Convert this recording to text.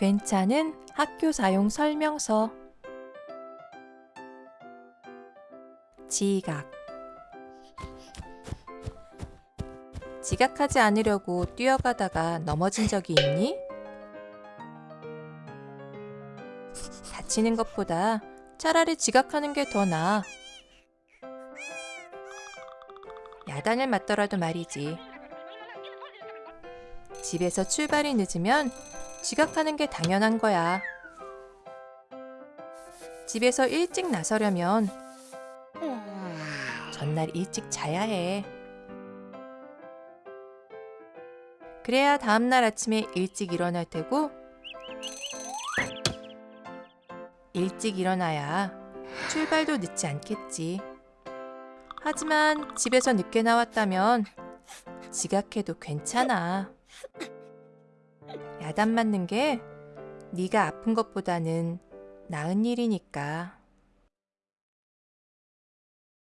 괜찮은 학교 사용 설명서 지각 지각하지 않으려고 뛰어가다가 넘어진 적이 있니? 다치는 것보다 차라리 지각하는 게 더 나아. 야단을 맞더라도 말이지. 집에서 출발이 늦으면 지각하는 게 당연한 거야. 집에서 일찍 나서려면 전날 일찍 자야 해. 그래야 다음날 아침에 일찍 일어날 테고 일찍 일어나야 출발도 늦지 않겠지. 하지만 집에서 늦게 나왔다면 지각해도 괜찮아. 야단 맞는 게 네가 아픈 것보다는 나은 일이니까.